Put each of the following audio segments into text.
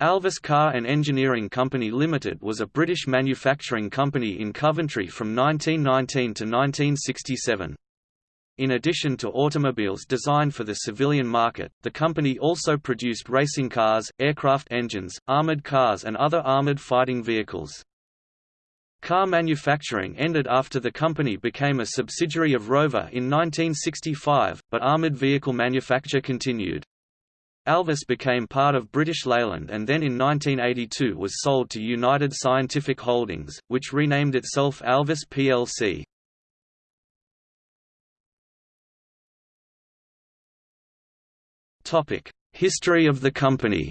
Alvis Car and Engineering Company Limited was a British manufacturing company in Coventry from 1919 to 1967. In addition to automobiles designed for the civilian market, the company also produced racing cars, aircraft engines, armoured cars and other armoured fighting vehicles. Car manufacturing ended after the company became a subsidiary of Rover in 1965, but armoured vehicle manufacture continued. Alvis became part of British Leyland and then in 1982 was sold to United Scientific Holdings, which renamed itself Alvis plc. History of the company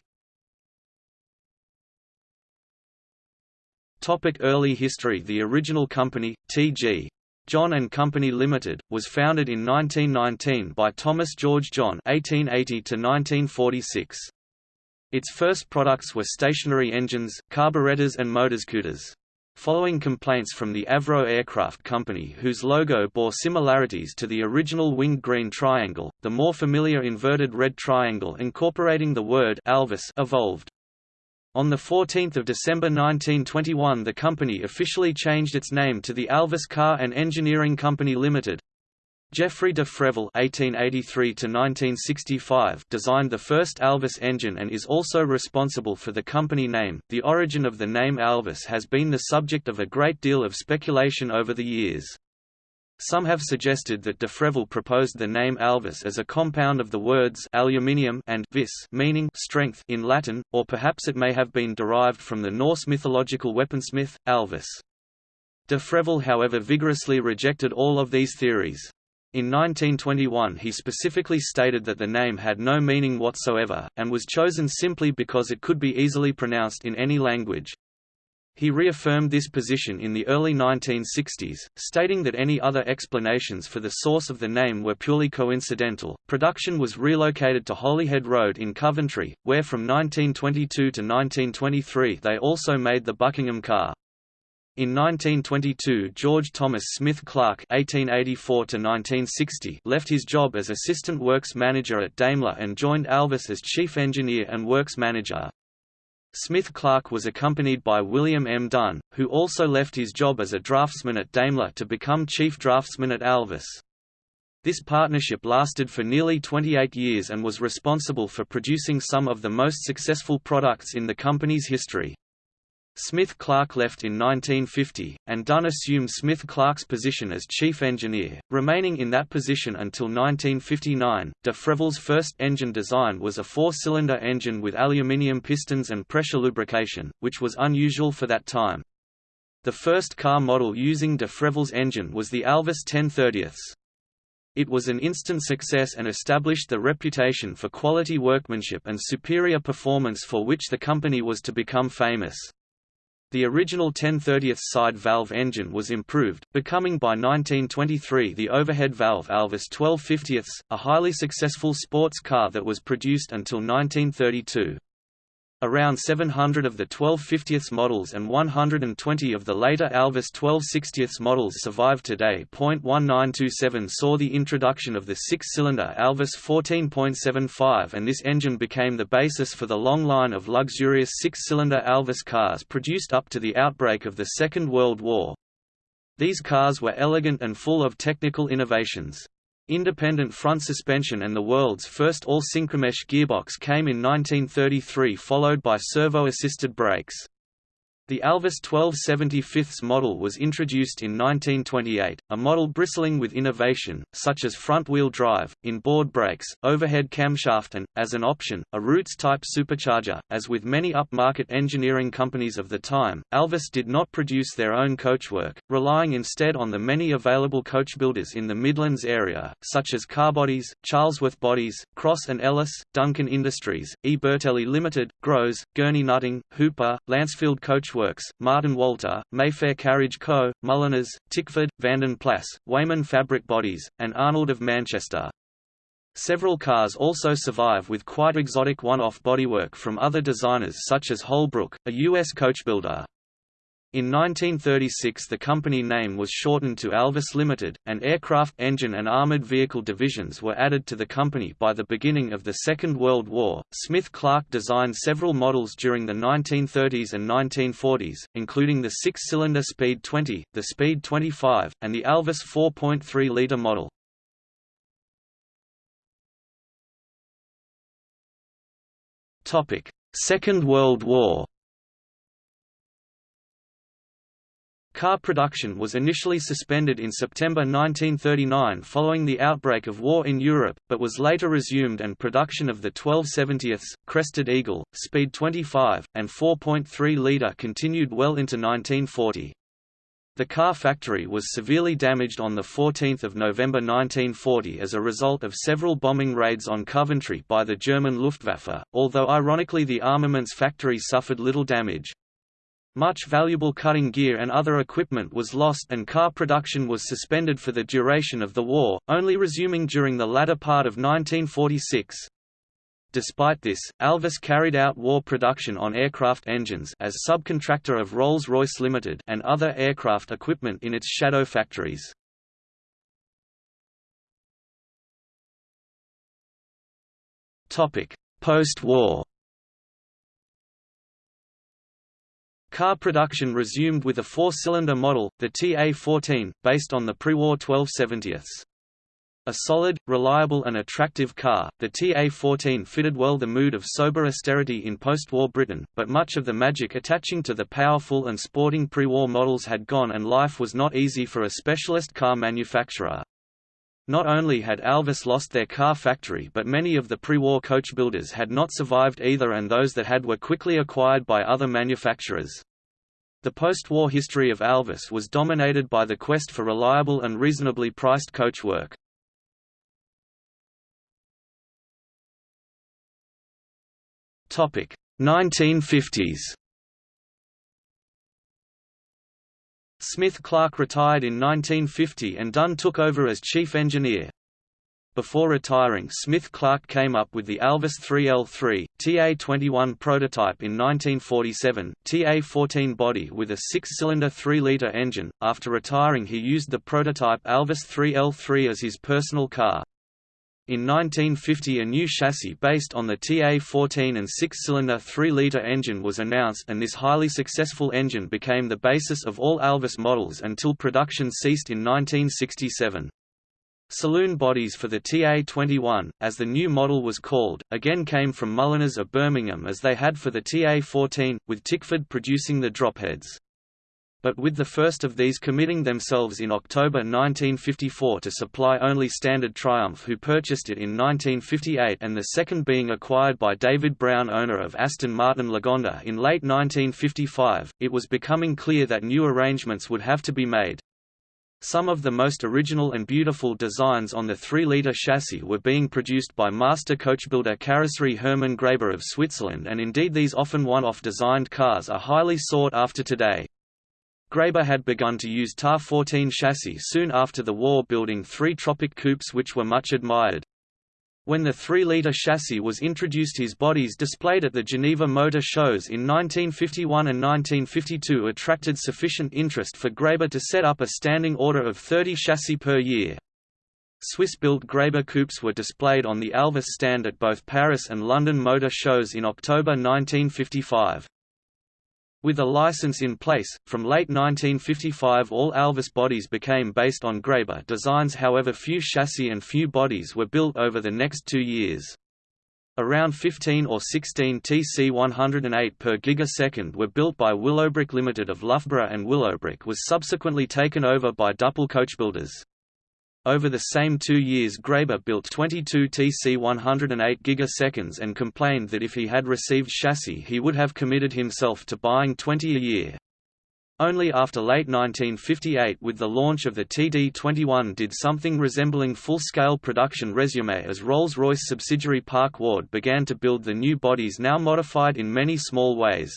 Topic: Early history The original company, T.G. John and Company Limited, was founded in 1919 by Thomas George John (1880–1946). Its first products were stationary engines, carburetors, and motorscooters. Following complaints from the Avro Aircraft Company whose logo bore similarities to the original winged green triangle, the more familiar inverted red triangle incorporating the word Alvis evolved. On 14 December 1921 the company officially changed its name to the Alvis Car and Engineering Company Limited. Geoffrey de Freville (1883–1965) designed the first Alvis engine and is also responsible for the company name. The origin of the name Alvis has been the subject of a great deal of speculation over the years. Some have suggested that de Freville proposed the name Alvis as a compound of the words aluminium and vis meaning strength in Latin, or perhaps it may have been derived from the Norse mythological weaponsmith, Alvis. De Freville however vigorously rejected all of these theories. In 1921 he specifically stated that the name had no meaning whatsoever, and was chosen simply because it could be easily pronounced in any language. He reaffirmed this position in the early 1960s, stating that any other explanations for the source of the name were purely coincidental. Production was relocated to Holyhead Road in Coventry, where from 1922 to 1923 they also made the Buckingham car. In 1922 George Thomas Smith Clark (1884–1960) left his job as assistant works manager at Daimler and joined Alvis as chief engineer and works manager. Smith Clark was accompanied by William M. Dunn, who also left his job as a draftsman at Daimler to become chief draftsman at Alvis. This partnership lasted for nearly 28 years and was responsible for producing some of the most successful products in the company's history. Smith-Clark left in 1950, and Dunn assumed Smith-Clark's position as chief engineer, remaining in that position until 1959. De Freville's first engine design was a four-cylinder engine with aluminium pistons and pressure lubrication, which was unusual for that time. The first car model using de Freville's engine was the Alvis 1030. It was an instant success and established the reputation for quality workmanship and superior performance for which the company was to become famous. The original 10/30th side valve engine was improved, becoming by 1923 the overhead valve Alvis 12/50, a highly successful sports car that was produced until 1932. Around 700 of the 1250th models and 120 of the later Alvis 1260th models survive today. 1927 saw the introduction of the six-cylinder Alvis 14.75 and this engine became the basis for the long line of luxurious six-cylinder Alvis cars produced up to the outbreak of the Second World War. These cars were elegant and full of technical innovations. Independent front suspension and the world's first all-synchromesh gearbox came in 1933 followed by servo-assisted brakes. The Alvis 1275 model was introduced in 1928, a model bristling with innovation, such as front-wheel drive, inboard brakes, overhead camshaft and, as an option, a Roots-type supercharger. As with many upmarket engineering companies of the time, Alvis did not produce their own coachwork, relying instead on the many available coach builders in the Midlands area, such as Carbodies, Charlesworth Bodies, Cross and Ellis, Duncan Industries, E. Bertelli Limited, Groves, Gurney Nutting, Hooper, Lancefield Coachworks, Works, Martin Walter, Mayfair Carriage Co., Mulliners, Tickford, Vanden Plas, Weymann Fabric Bodies, and Arnold of Manchester. Several cars also survive with quite exotic one-off bodywork from other designers such as Holbrook, a U.S. coach builder. In 1936 the company name was shortened to Alvis Limited, and aircraft engine and armored vehicle divisions were added to the company by the beginning of the Second World War. Smith Clark designed several models during the 1930s and 1940s, including the six-cylinder Speed 20, the Speed 25, and the Alvis 4.3-liter model. Second World War Car production was initially suspended in September 1939 following the outbreak of war in Europe, but was later resumed and production of the 1270ths, Crested Eagle, Speed 25, and 4.3-litre continued well into 1940. The car factory was severely damaged on 14 November 1940 as a result of several bombing raids on Coventry by the German Luftwaffe, although ironically the armaments factory suffered little damage. Much valuable cutting gear and other equipment was lost and car production was suspended for the duration of the war, only resuming during the latter part of 1946. Despite this, Alvis carried out war production on aircraft engines as subcontractor of Rolls-Royce Limited and other aircraft equipment in its shadow factories. Post-war Car production resumed with a four-cylinder model, the TA-14, based on the pre-war 1270s. A solid, reliable and attractive car, the TA-14 fitted well the mood of sober austerity in post-war Britain, but much of the magic attaching to the powerful and sporting pre-war models had gone and life was not easy for a specialist car manufacturer. Not only had Alvis lost their car factory but many of the pre-war coach builders had not survived either and those that had were quickly acquired by other manufacturers. The post-war history of Alvis was dominated by the quest for reliable and reasonably priced coach work. Topic 1950s. Smith Clark retired in 1950 and Dunn took over as chief engineer. Before retiring Smith-Clark came up with the Alvis 3L3, TA-21 prototype in 1947, TA-14 body with a six-cylinder 3-litre engine. After retiring he used the prototype Alvis 3L3 as his personal car. In 1950 a new chassis based on the TA-14 and six-cylinder 3-litre engine was announced and this highly successful engine became the basis of all Alvis models until production ceased in 1967. Saloon bodies for the TA-21, as the new model was called, again came from Mulliners of Birmingham as they had for the TA-14, with Tickford producing the dropheads. But with the first of these committing themselves in October 1954 to supply only Standard Triumph who purchased it in 1958 and the second being acquired by David Brown owner of Aston Martin Lagonda in late 1955, it was becoming clear that new arrangements would have to be made. Some of the most original and beautiful designs on the 3-litre chassis were being produced by master coachbuilder Karosserie Hermann Graeber of Switzerland and indeed these often one-off designed cars are highly sought after today. Graeber had begun to use TAR-14 chassis soon after the war building three Tropic coupes which were much admired. When the 3-litre chassis was introduced his bodies displayed at the Geneva Motor Shows in 1951 and 1952 attracted sufficient interest for Graeber to set up a standing order of 30 chassis per year. Swiss-built Graeber coupes were displayed on the Alvis stand at both Paris and London Motor Shows in October 1955. With a license in place, from late 1955 all Alvis bodies became based on Graeber designs however few chassis and few bodies were built over the next two years. Around 15 or 16 TC108 per gigasecond were built by Willowbrook Limited of Loughborough and Willowbrook was subsequently taken over by Duple Coachbuilders. Over the same two years Graeber built 22 TC-108 gigaseconds and complained that if he had received chassis he would have committed himself to buying 20 a year. Only after late 1958 with the launch of the TD-21 did something resembling full-scale production resume as Rolls-Royce subsidiary Park Ward began to build the new bodies now modified in many small ways.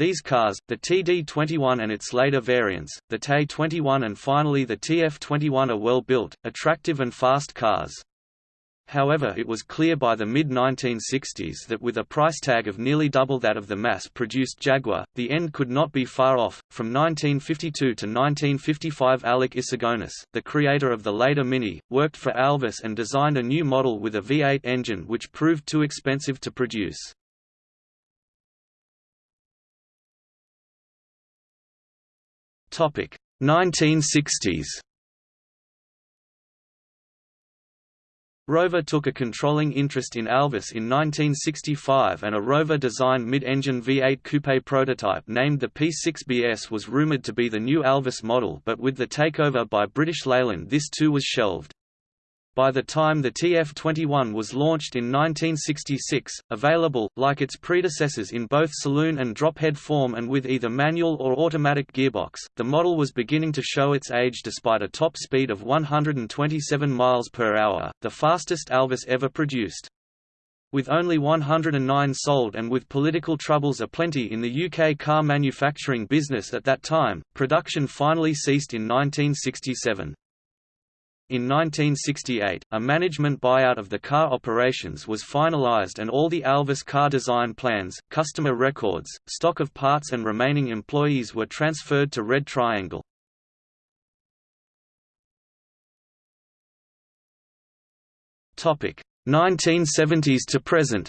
These cars, the TD21 and its later variants, the TE21 and finally the TF21 are well built, attractive and fast cars. however it was clear by the mid-1960s that with a price tag of nearly double that of the mass-produced Jaguar, the end could not be far off. From 1952 to 1955 Alec Issigonis, the creator of the later Mini, worked for Alvis and designed a new model with a V8 engine which proved too expensive to produce. Topic 1960s Rover took a controlling interest in Alvis in 1965 and a Rover-designed mid-engine V8 coupe prototype named the P6BS was rumoured to be the new Alvis model but with the takeover by British Leyland this too was shelved. By the time the TF21 was launched in 1966, available, like its predecessors in both saloon and drophead form and with either manual or automatic gearbox, the model was beginning to show its age despite a top speed of 127 miles per hour, the fastest Alvis ever produced. With only 109 sold and with political troubles aplenty in the UK car manufacturing business at that time, production finally ceased in 1967. In 1968, a management buyout of the car operations was finalized and all the Alvis car design plans, customer records, stock of parts and remaining employees were transferred to Red Triangle. Topic: 1970s to present.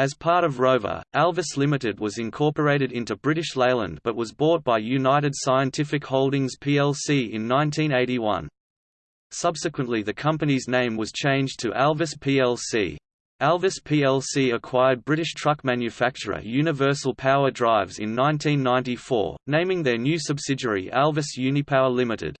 As part of Rover, Alvis Limited was incorporated into British Leyland but was bought by United Scientific Holdings plc in 1981. Subsequently the company's name was changed to Alvis plc. Alvis plc acquired British truck manufacturer Universal Power Drives in 1994, naming their new subsidiary Alvis Unipower Limited.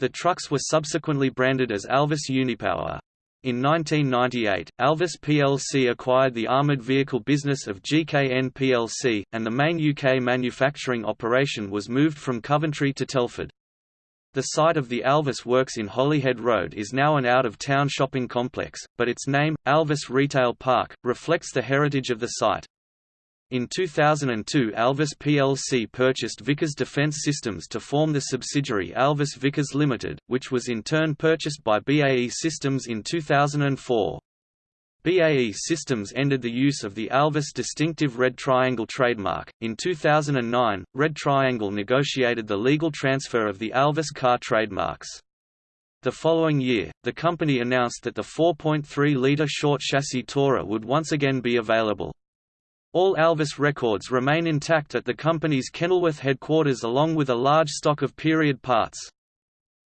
The trucks were subsequently branded as Alvis Unipower. In 1998, Alvis plc acquired the armoured vehicle business of GKN plc, and the main UK manufacturing operation was moved from Coventry to Telford. The site of the Alvis Works in Holyhead Road is now an out-of-town shopping complex, but its name, Alvis Retail Park, reflects the heritage of the site. In 2002 Alvis plc purchased Vickers Defence Systems to form the subsidiary Alvis Vickers Limited, which was in turn purchased by BAE Systems in 2004. BAE Systems ended the use of the Alvis distinctive Red Triangle trademark. In 2009, Red Triangle negotiated the legal transfer of the Alvis car trademarks. The following year, the company announced that the 4.3-litre short chassis Tourer would once again be available. All Alvis records remain intact at the company's Kenilworth headquarters along with a large stock of period parts.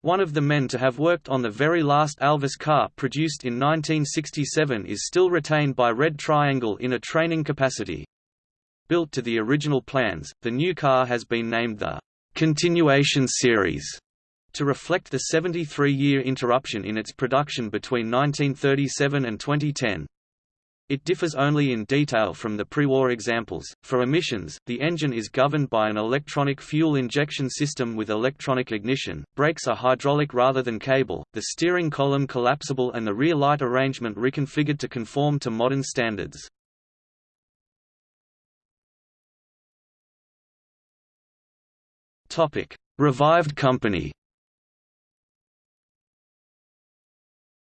One of the men to have worked on the very last Alvis car produced in 1967 is still retained by Red Triangle in a training capacity. Built to the original plans, the new car has been named the «Continuation Series» to reflect the 73-year interruption in its production between 1937 and 2010. It differs only in detail from the pre-war examples. For emissions, the engine is governed by an electronic fuel injection system with electronic ignition, brakes are hydraulic rather than cable, the steering column collapsible and the rear light arrangement reconfigured to conform to modern standards. Revived company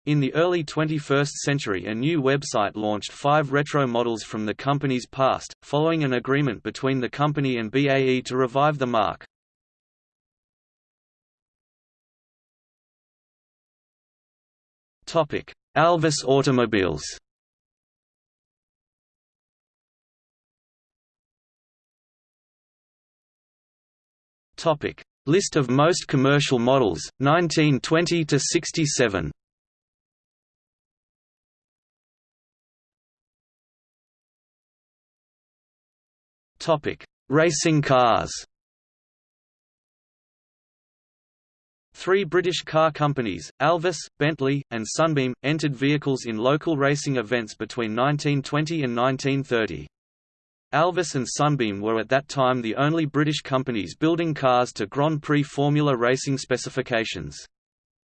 In the early 21st century a new website launched five retro models from the company's past, following an agreement between the company and BAE to revive the mark. Alvis automobiles List of most commercial models, 1920 Topic: Racing cars. Three British car companies, Alvis, Bentley, and Sunbeam, entered vehicles in local racing events between 1920 and 1930. Alvis and Sunbeam were at that time the only British companies building cars to Grand Prix Formula racing specifications.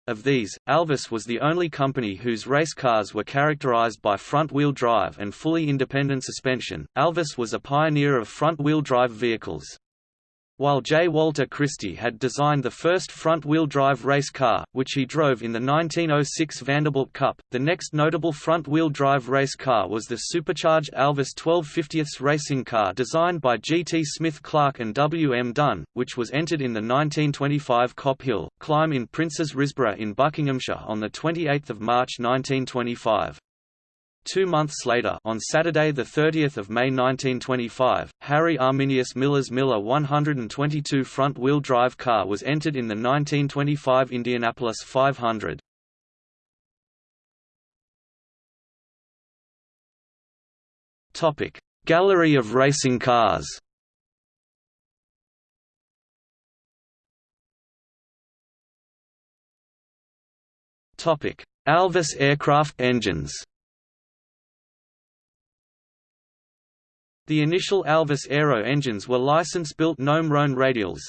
Of these, Alvis was the only company whose race cars were characterized by front-wheel drive and fully independent suspension. Alvis was a pioneer of front-wheel drive vehicles. While J. Walter Christie had designed the first front-wheel drive race car, which he drove in the 1906 Vanderbilt Cup. The next notable front-wheel drive race car was the supercharged Alvis 1250ths racing car designed by G. T. Smith Clark and W. M. Dunn, which was entered in the 1925 Kop Hill climb in Princes Risborough in Buckinghamshire on 28 March 1925. Two months later on Saturday 30 May 1925, Harry Arminius Miller's Miller 122 front-wheel drive car was entered in the 1925 Indianapolis 500. Gallery of racing cars Alvis aircraft engines The initial Alvis Aero engines were license-built Gnome Rhone radials.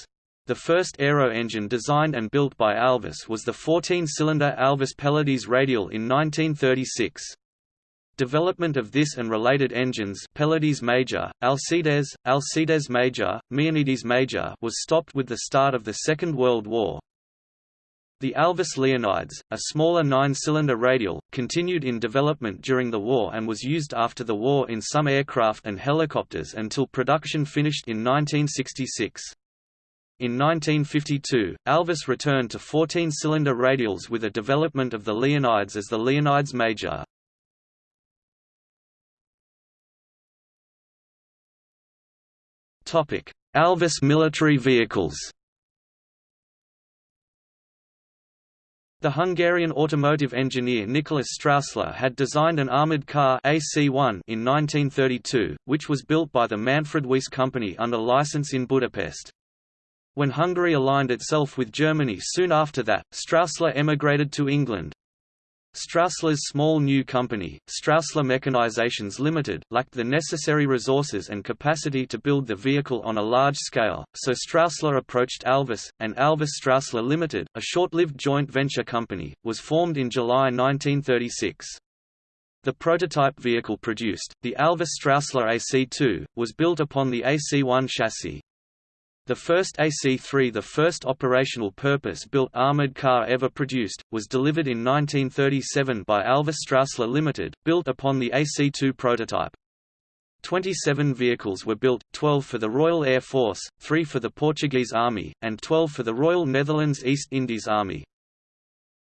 The first Aero engine designed and built by Alvis was the 14-cylinder Alvis Pelides radial in 1936. Development of this and related engines Pelides Major, Alcides, Alcides Major, Major was stopped with the start of the Second World War. The Alvis Leonides, a smaller nine-cylinder radial, continued in development during the war and was used after the war in some aircraft and helicopters until production finished in 1966. In 1952, Alvis returned to 14-cylinder radials with a development of the Leonides as the Leonides Major. Alvis military vehicles The Hungarian automotive engineer Nicholas Straussler had designed an armoured car AC-1 in 1932, which was built by the Manfred Weiss Company under license in Budapest. When Hungary aligned itself with Germany soon after that, Straussler emigrated to England. Straussler's small new company, Straussler Mechanizations Limited, lacked the necessary resources and capacity to build the vehicle on a large scale, so Straussler approached Alvis, and Alvis Straussler Limited, a short-lived joint venture company, was formed in July 1936. The prototype vehicle produced, the Alvis Straussler AC2, was built upon the AC1 chassis. The first AC-3 the first operational purpose-built armoured car ever produced, was delivered in 1937 by Alvis Straussler Limited, built upon the AC-2 prototype. 27 vehicles were built, 12 for the Royal Air Force, 3 for the Portuguese Army, and 12 for the Royal Netherlands East Indies Army.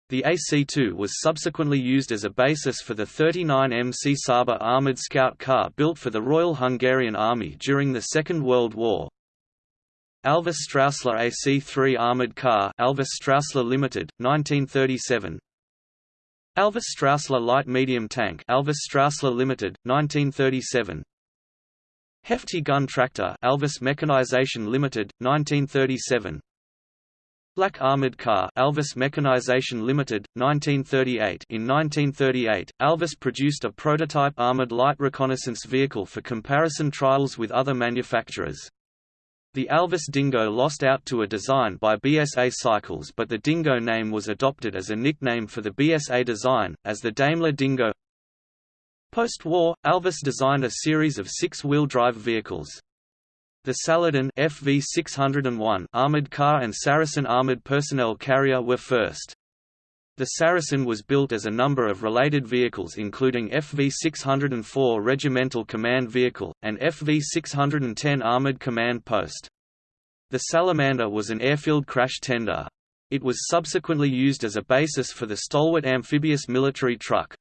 The AC-2 was subsequently used as a basis for the 39M Csaba armoured scout car built for the Royal Hungarian Army during the Second World War. Alvis Straussler AC-3 armored car Alvis Straussler Limited, 1937 Alvis Straussler light medium tank Alvis Straussler Limited, 1937 Hefty gun tractor Alvis Mechanization Limited, 1937 Black armored car Alvis Mechanization Limited, 1938 In 1938, Alvis produced a prototype armored light reconnaissance vehicle for comparison trials with other manufacturers. The Alvis Dingo lost out to a design by BSA Cycles but the Dingo name was adopted as a nickname for the BSA design, as the Daimler Dingo. Post-war, Alvis designed a series of six-wheel drive vehicles. The Saladin FV601 armored car and Saracen armored personnel carrier were first. The Saracen was built as a number of related vehicles including FV-604 Regimental Command Vehicle, and FV-610 Armored Command Post. The Salamander was an airfield crash tender. It was subsequently used as a basis for the stalwart amphibious military truck.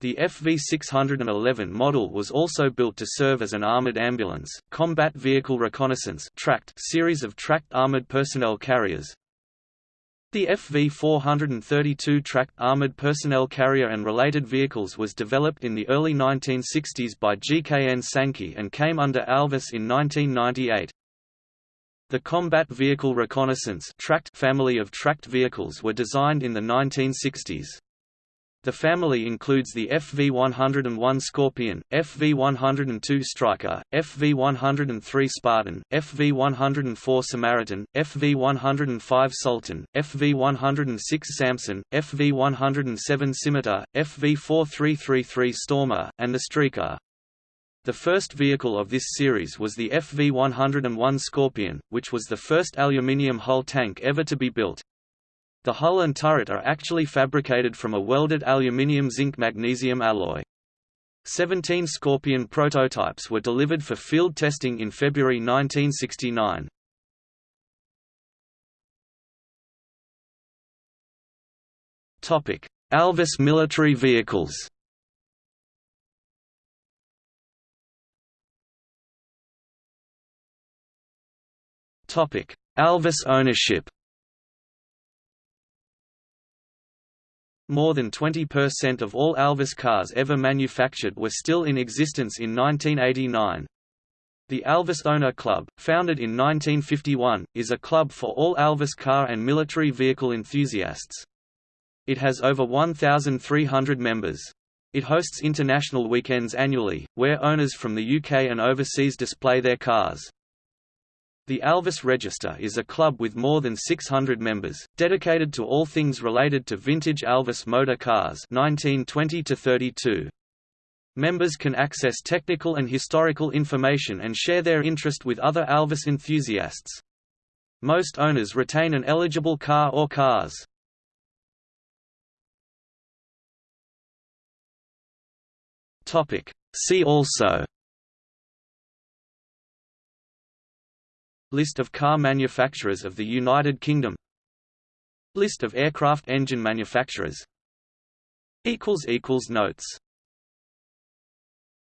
The FV-611 model was also built to serve as an armored ambulance, combat vehicle reconnaissance tracked series of tracked armored personnel carriers, the FV-432 tracked armored personnel carrier and related vehicles was developed in the early 1960s by GKN Sankey and came under Alvis in 1998. The combat vehicle reconnaissance tracked family of tracked vehicles were designed in the 1960s. The family includes the FV-101 Scorpion, FV-102 Striker, FV-103 Spartan, FV-104 Samaritan, FV-105 Sultan, FV-106 Samson, FV-107 Scimitar, FV-4333 Stormer, and the Streaker. The first vehicle of this series was the FV-101 Scorpion, which was the first aluminium hull tank ever to be built. The hull and turret are actually fabricated from a welded aluminium zinc magnesium alloy. Seventeen Scorpion prototypes were delivered for field testing in February 1969. Alvis military vehicles Alvis ownership More than 20% of all Alvis cars ever manufactured were still in existence in 1989. The Alvis Owner Club, founded in 1951, is a club for all Alvis car and military vehicle enthusiasts. It has over 1,300 members. It hosts international weekends annually, where owners from the UK and overseas display their cars. The Alvis Register is a club with more than 600 members, dedicated to all things related to vintage Alvis motor cars 1920 to 32. Members can access technical and historical information and share their interest with other Alvis enthusiasts. Most owners retain an eligible car or cars. See also List of car manufacturers of the United Kingdom. List of aircraft engine manufacturers. Notes